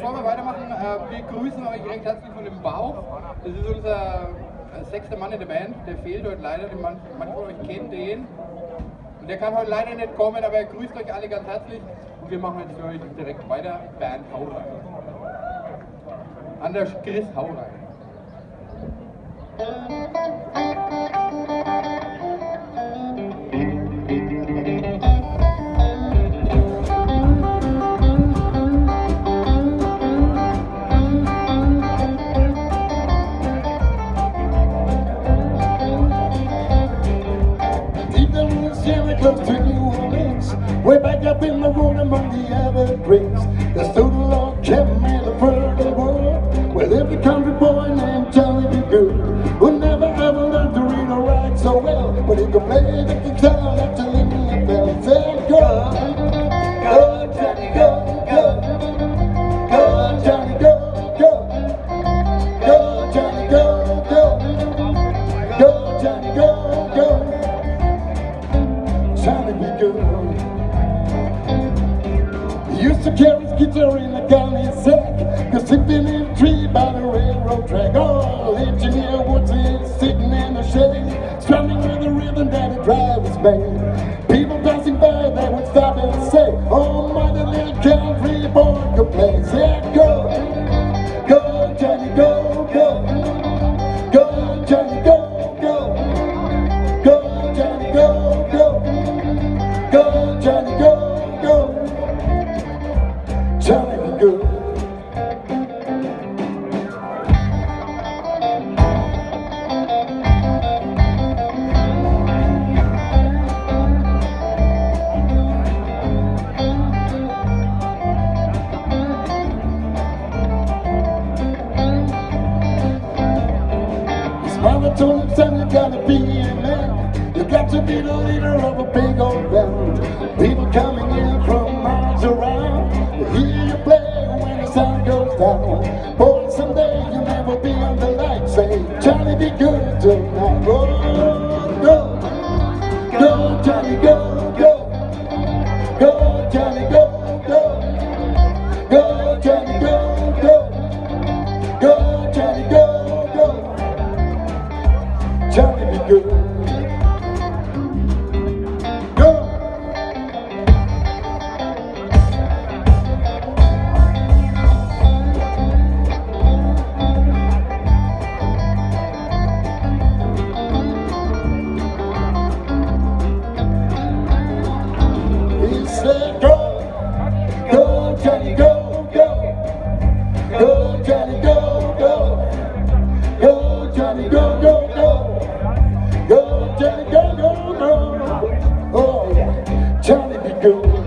bevor wir weitermachen, äh, wir grüßen euch recht herzlich von dem Bauch. Das ist unser äh, sechster Mann in der Band, der fehlt heute leider, manche von euch kennen den. Und der kann heute leider nicht kommen, aber er grüßt euch alle ganz herzlich. Und wir machen jetzt für euch direkt weiter. Band Hau rein. Anders Chris Hau rein. Close to New Orleans Way back up in the road among the evergreens. There stood a log cabin in a fertile world lived a country boy named Johnny B. Good Who never ever learned to read or write so well But he could play the guitar like the Lily Bell Said go, go Johnny go, go Go Johnny go, go Go Johnny go, go Go Johnny go He used to carry his guitar in a galley sack, cause sleeping in a tree by the railroad track. Oh, engineer Woodsley sitting in the shade, strumming with the rhythm that he drives his band. People passing by, they would stop and say, Oh, my little country boy could play. Say, go, go, Johnny, go, go, Mother told him, son, you gotta be a man. You got to be the leader of a big old band. People coming in from miles around. You hear you play when the sun goes down. Boy, someday you'll never be on the light. Say, Johnny, be good tonight. Go, Johnny, go, go. Go, Johnny, go, go. Go, Johnny, go, go, go. Go, Johnny, go, go, go. Oh. Johnny be good.